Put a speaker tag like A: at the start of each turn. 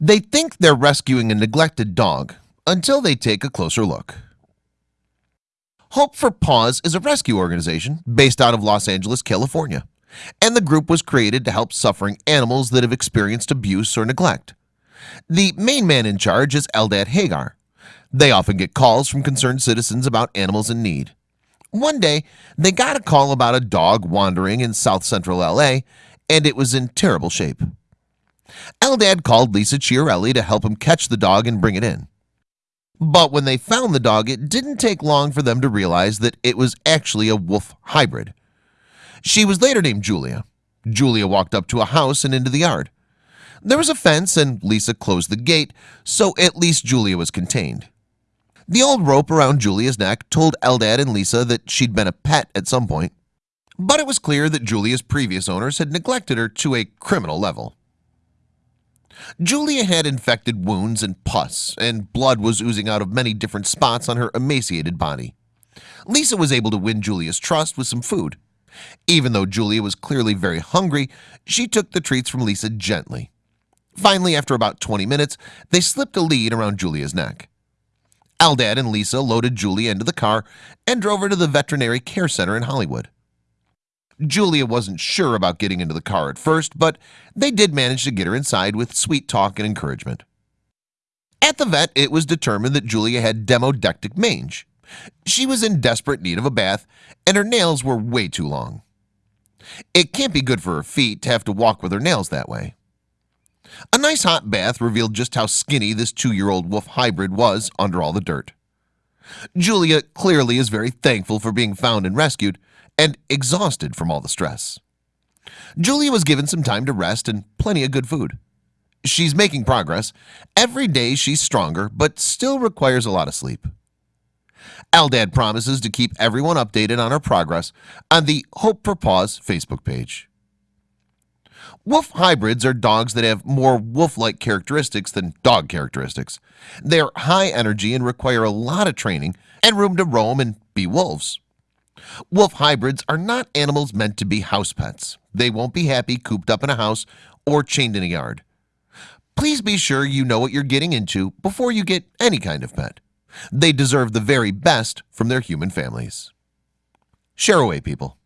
A: They think they're rescuing a neglected dog until they take a closer look. Hope for Paws is a rescue organization based out of Los Angeles, California and the group was created to help suffering animals that have experienced abuse or neglect. The main man in charge is Eldad Hagar. They often get calls from concerned citizens about animals in need. One day they got a call about a dog wandering in south central LA and it was in terrible shape Eldad called Lisa Chiarelli to help him catch the dog and bring it in. But when they found the dog it didn't take long for them to realize that it was actually a wolf hybrid. She was later named Julia. Julia walked up to a house and into the yard. There was a fence and Lisa closed the gate So at least Julia was contained. The old rope around Julia's neck told Eldad and Lisa that she'd been a pet at some point But it was clear that Julia's previous owners had neglected her to a criminal level Julia had infected wounds and pus and blood was oozing out of many different spots on her emaciated body. Lisa was able to win Julia's trust with some food. Even though Julia was clearly very hungry She took the treats from Lisa gently. Finally after about 20 minutes they slipped a lead around Julia's neck. Eldad and Lisa loaded Julia into the car and drove her to the veterinary care center in Hollywood Julia wasn't sure about getting into the car at first But they did manage to get her inside with sweet talk and encouragement. At the vet it was determined that Julia had demodectic mange. She was in desperate need of a bath and her nails were way too long. It can't be good for her feet to have to walk with her nails that way. A nice hot bath revealed just how skinny this two-year-old wolf hybrid was under all the dirt Julia clearly is very thankful for being found and rescued and exhausted from all the stress. Julia was given some time to rest and plenty of good food. She's making progress. Every day She's stronger but still requires a lot of sleep. Eldad promises to keep everyone updated on her progress on the Hope for Paws Facebook page Wolf hybrids are dogs that have more wolf-like characteristics than dog characteristics. They're high energy and require a lot of training and room to roam and be wolves. Wolf hybrids are not animals meant to be house pets. They won't be happy cooped up in a house or chained in a yard. Please be sure you know what you're getting into before you get any kind of pet. They deserve the very best from their human families. Share away people